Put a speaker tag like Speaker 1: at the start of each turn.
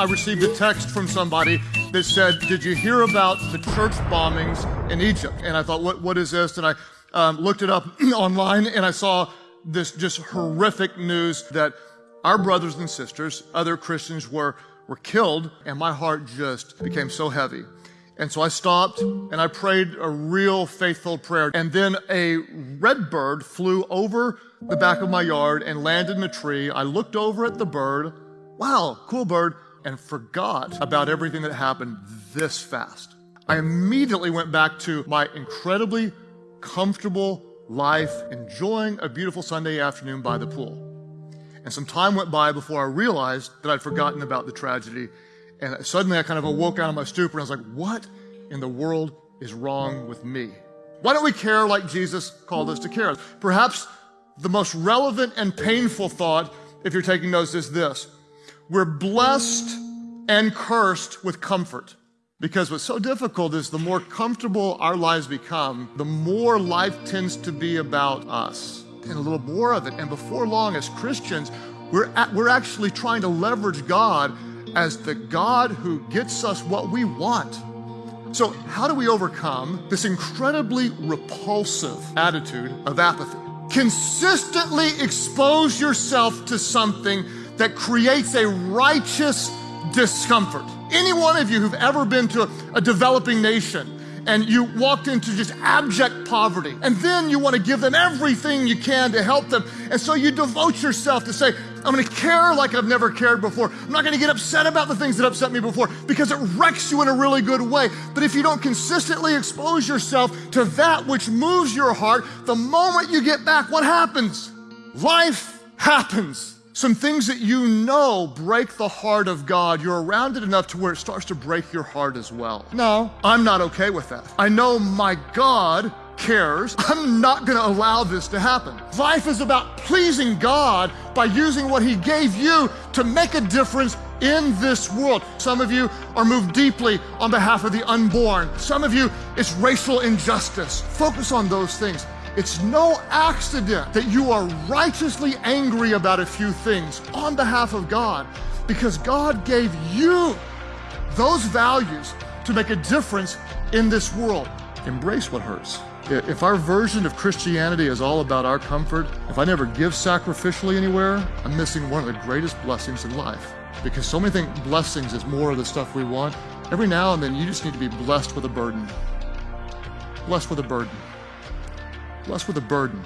Speaker 1: I received a text from somebody that said, Did you hear about the church bombings in Egypt? And I thought, What, what is this? And I um, looked it up online and I saw this just horrific news that our brothers and sisters, other Christians, were, were killed, and my heart just became so heavy. And so I stopped and I prayed a real faithful prayer. And then a red bird flew over the back of my yard and landed in a tree. I looked over at the bird. Wow, cool bird. And forgot about everything that happened this fast. I immediately went back to my incredibly comfortable life, enjoying a beautiful Sunday afternoon by the pool. And some time went by before I realized that I'd forgotten about the tragedy and suddenly I kind of awoke out of my stupor and I was like, what in the world is wrong with me? Why don't we care like Jesus called us to care? Perhaps the most relevant and painful thought, if you're taking notes, is this. We're blessed and cursed with comfort. Because what's so difficult is the more comfortable our lives become, the more life tends to be about us and a little more of it. And before long, as Christians, we're, at, we're actually trying to leverage God as the God who gets us what we want. So, how do we overcome this incredibly repulsive attitude of apathy? Consistently expose yourself to something that creates a righteous discomfort. Any one of you who've ever been to a, developing nation and you walked into just abject poverty. And then you want to give them everything you can to help them. And so you devote yourself to say, I'm going to care like I've never cared before. I'm not going to get upset about the things that upset me before because it wrecks you in a really good way. But if you don't consistently expose yourself to that which moves your heart, the moment you get back, what happens? Life happens some things that you know break the heart of God, you're around it enough to where it starts to break your heart as well. No, I'm not okay with that. I know my God cares. I'm not going to allow this to happen. Life is about pleasing God by using what He gave you to make a difference in this world. Some of you are moved deeply on behalf of the unborn. Some of you, it's racial injustice. Focus on those things. It's no accident that you are righteously angry about a few things on behalf of God because God gave you those values to make a difference in this world. Embrace what hurts. If our version of Christianity is all about our comfort, if I never give sacrificially anywhere, I'm missing one of the greatest blessings in life. Because so many think blessings is more of the stuff we want. Every now and then you just need to be blessed with a burden. Blessed with a burden blessed with a burden.